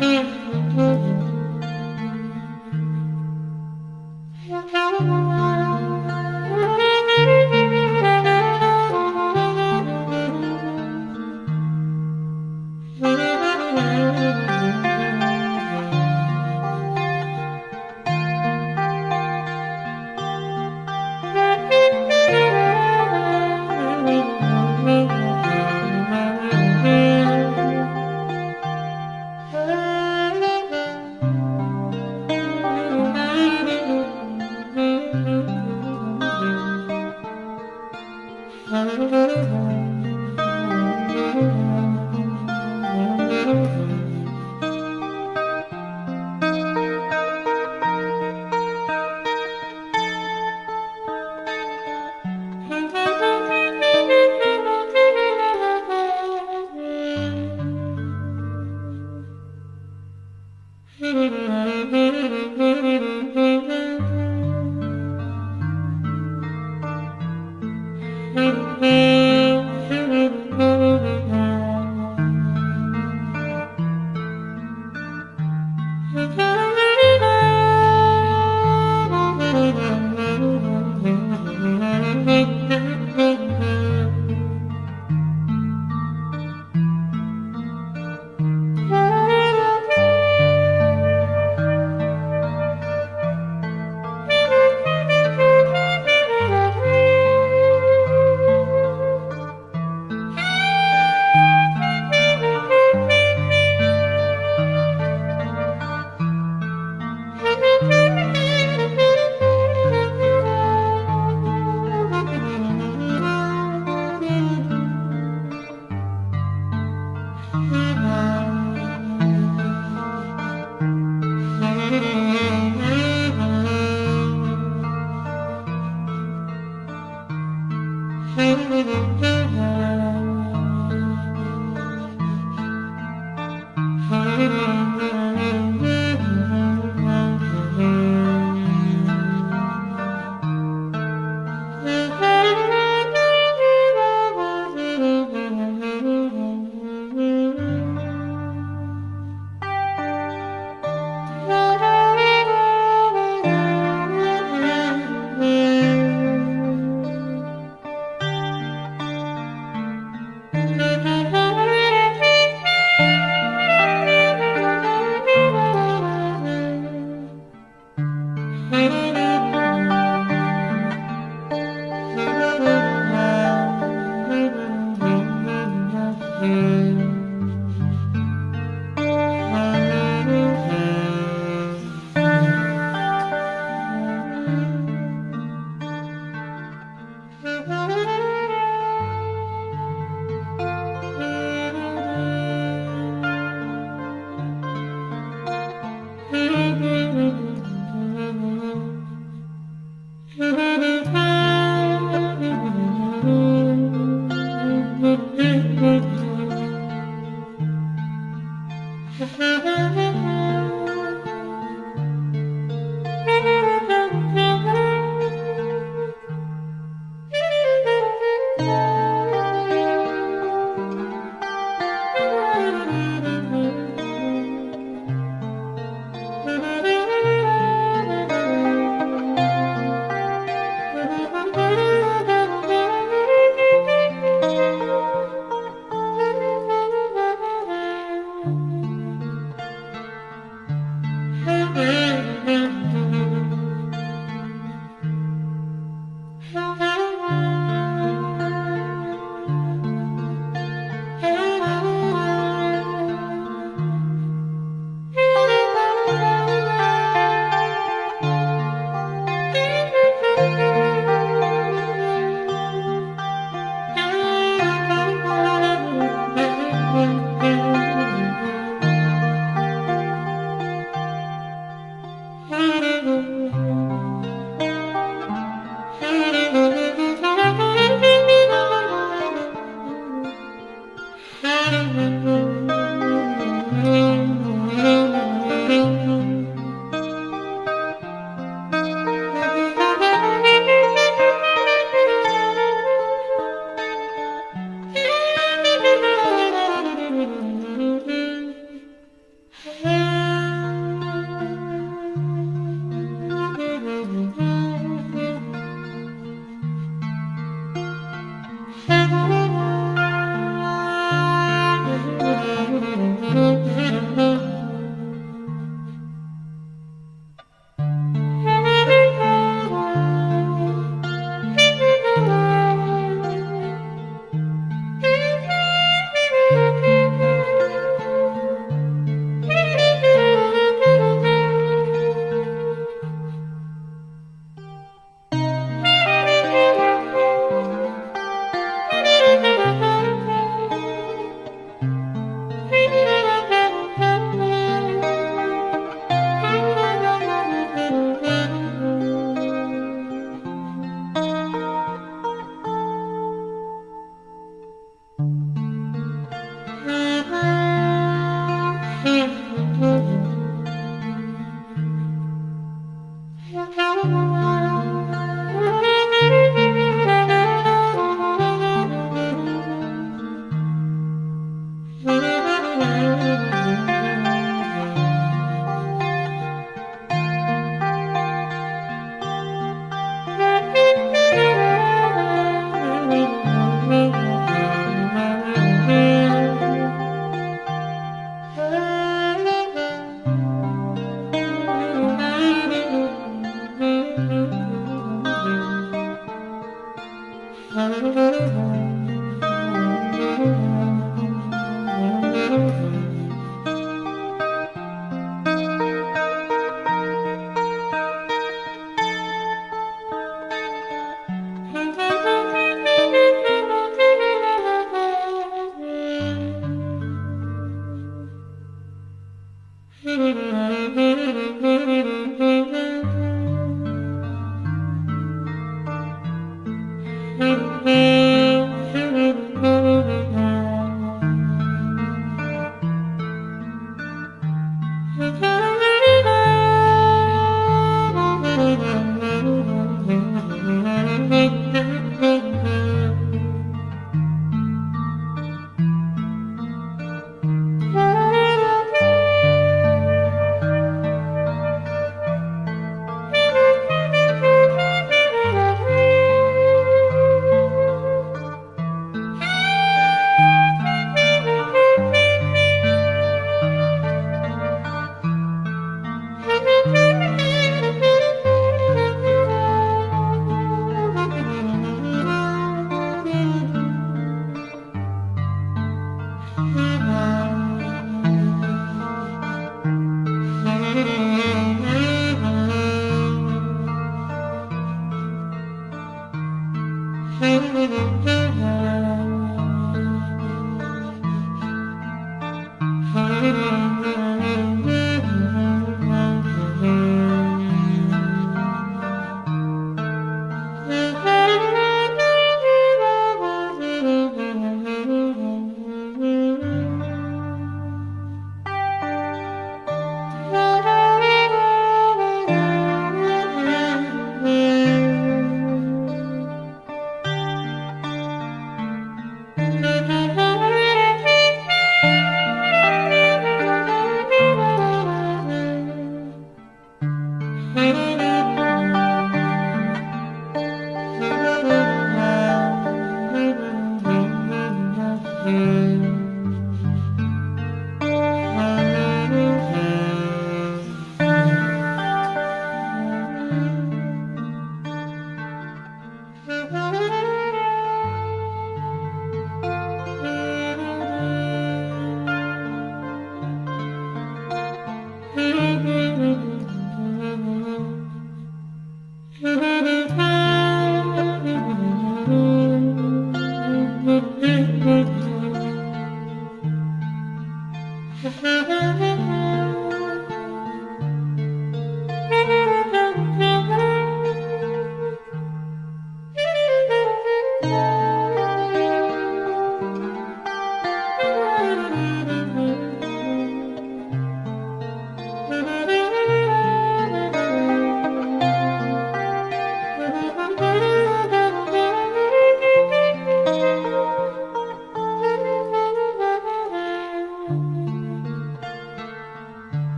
Mm-hmm.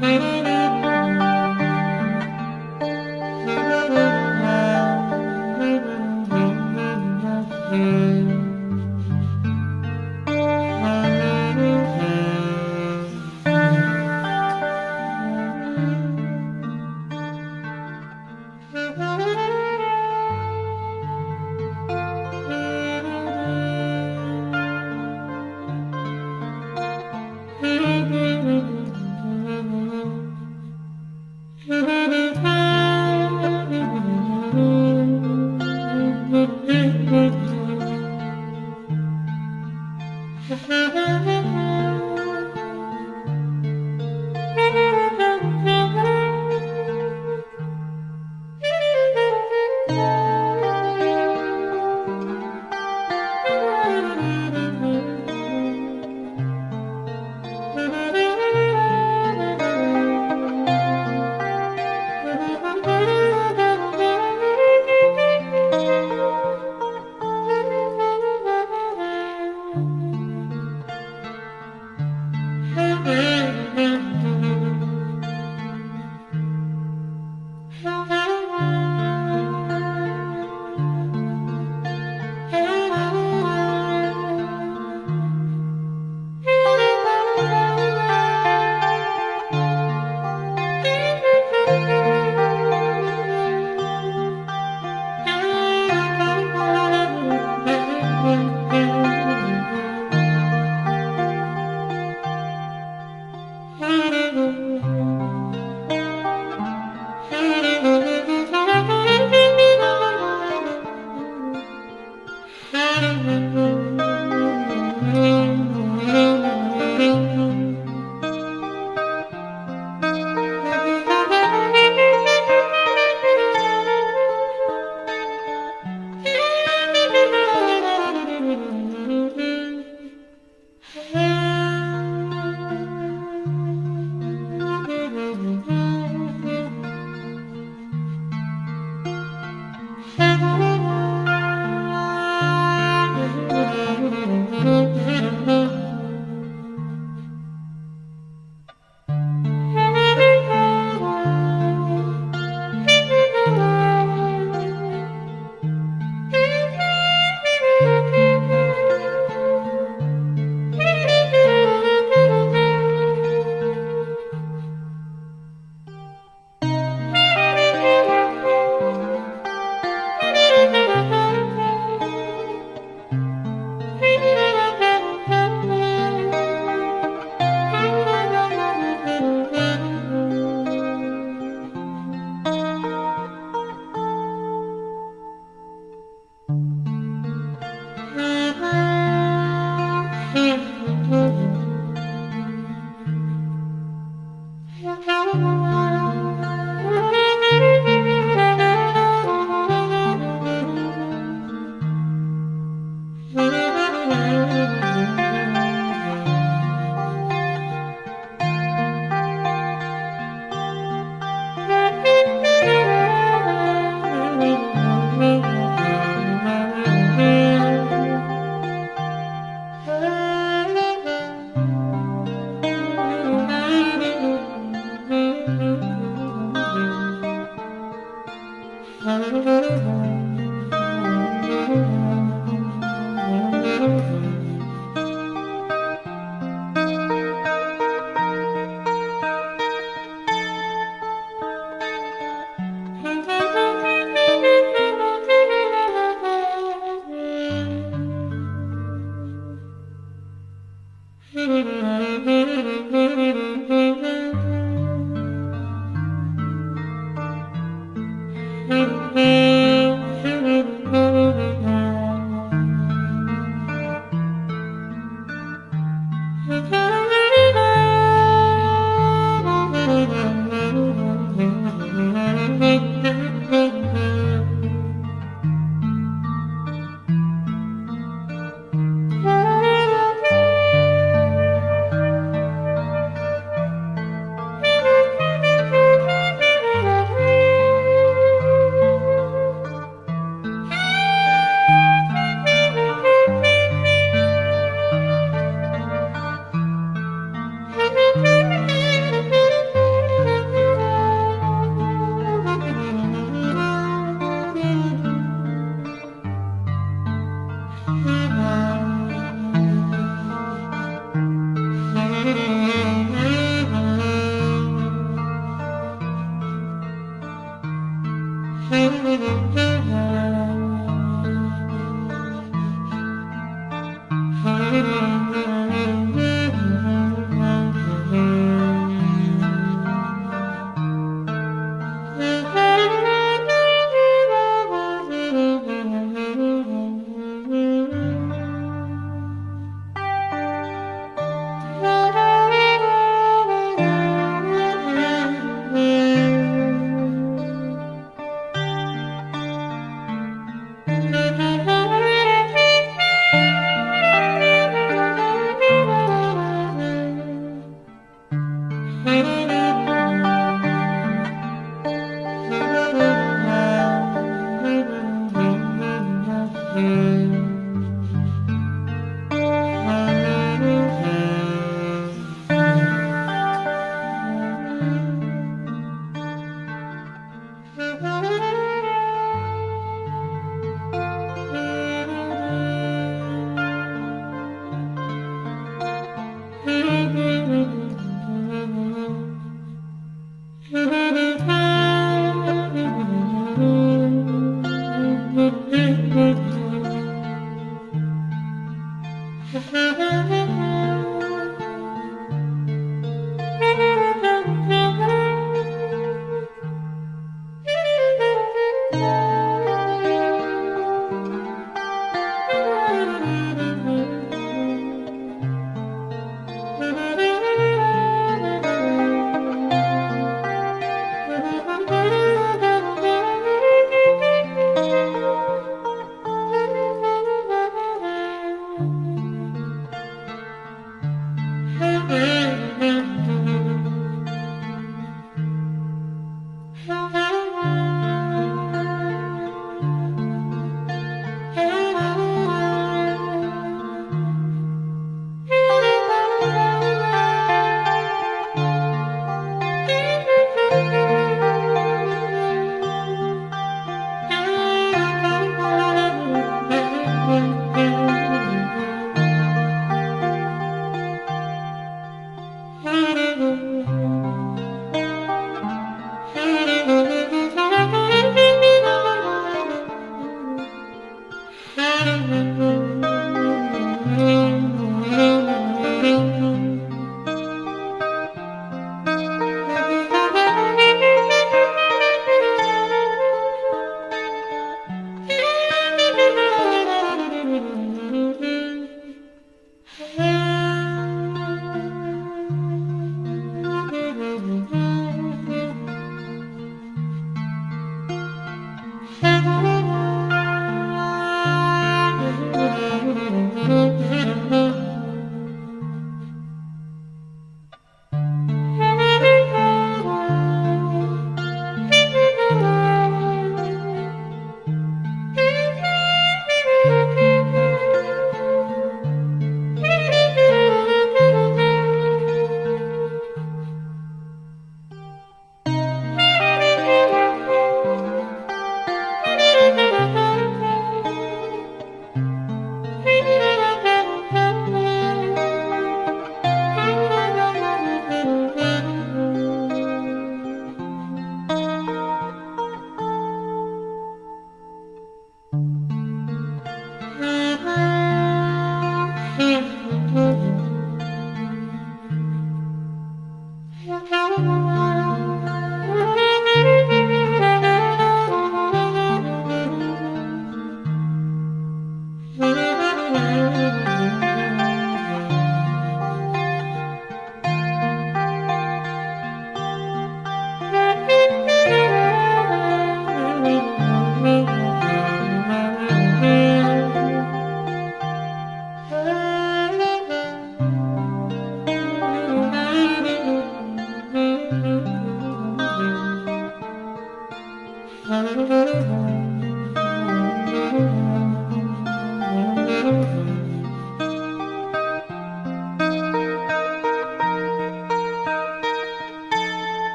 Mm-hmm.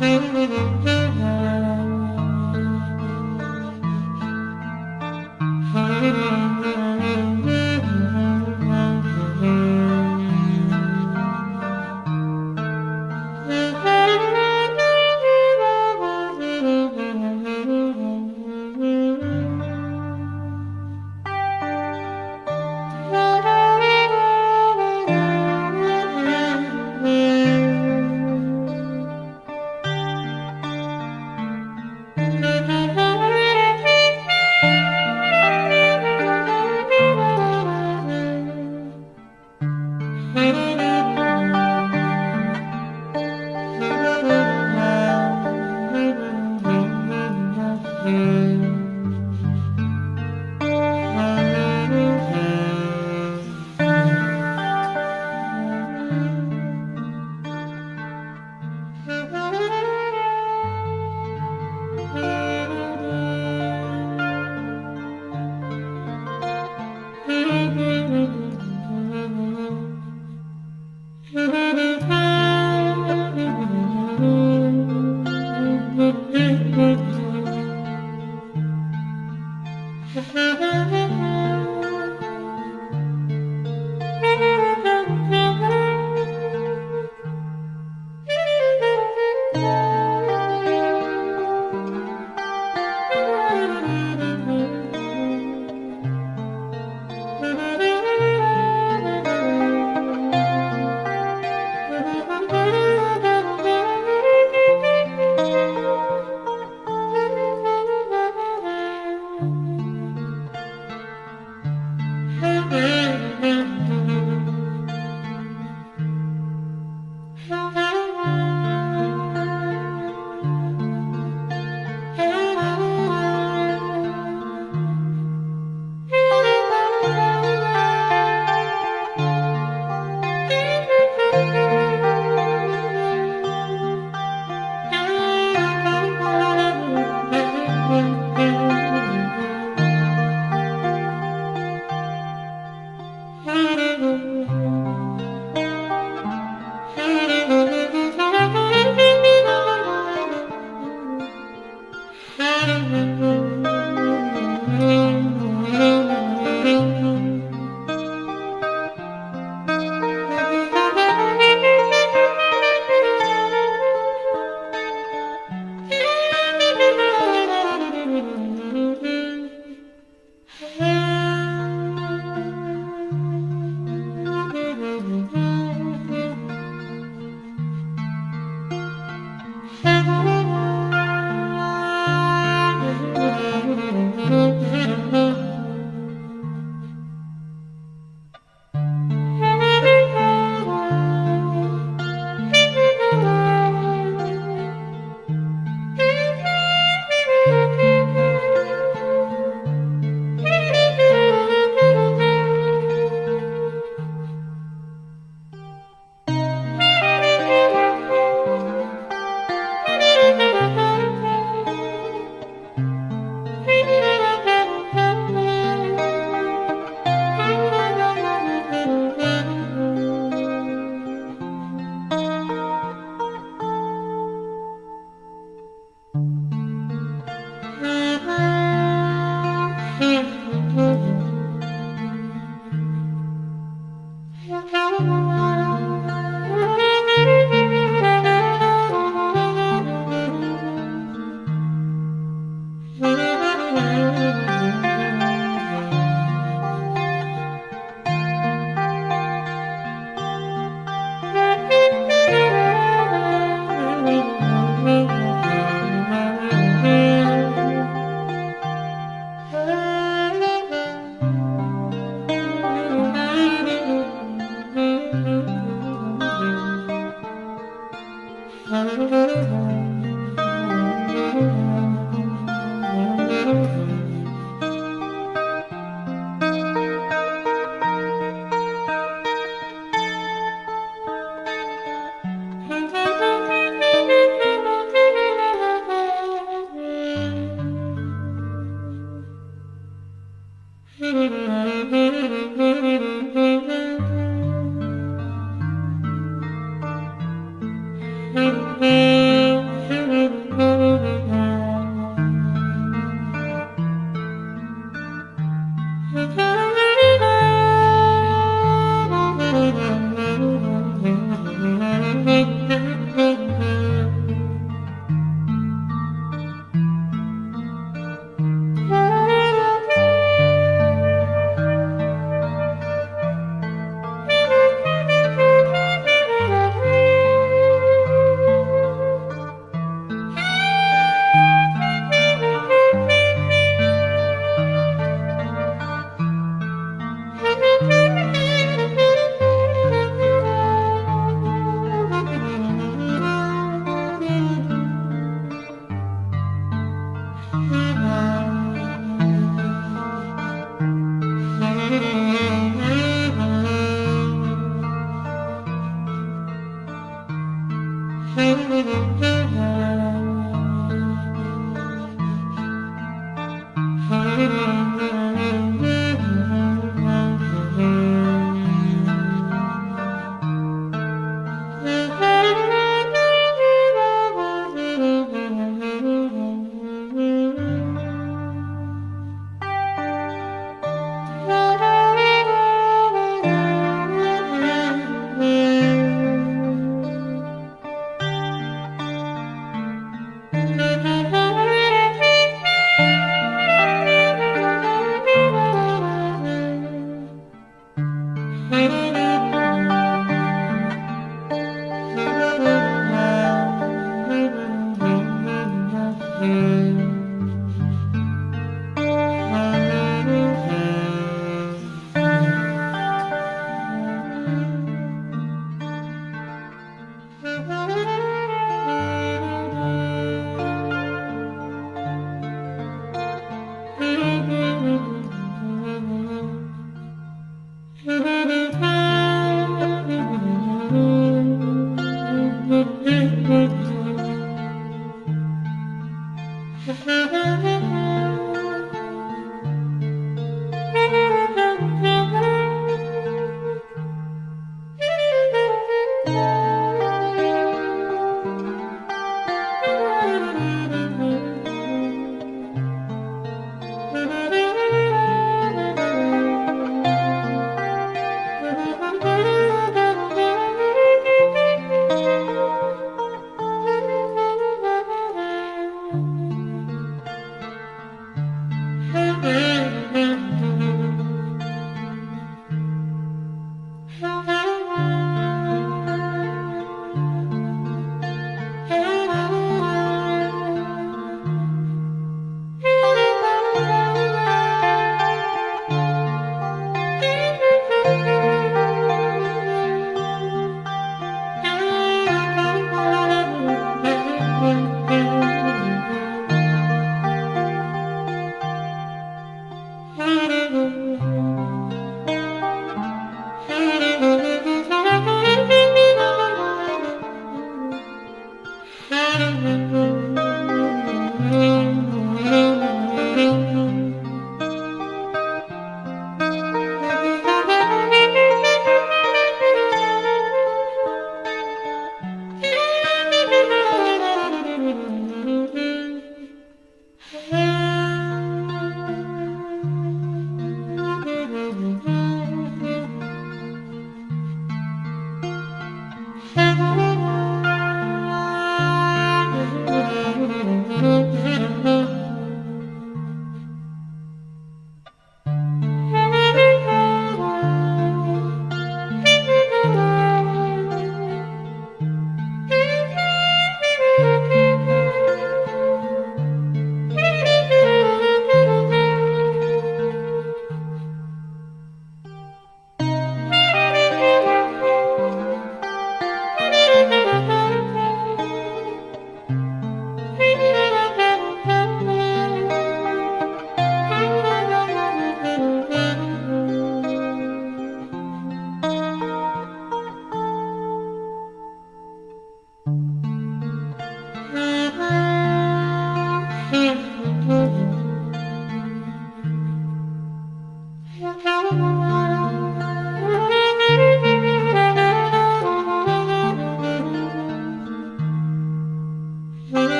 Mm-hmm.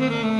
Mm-hmm.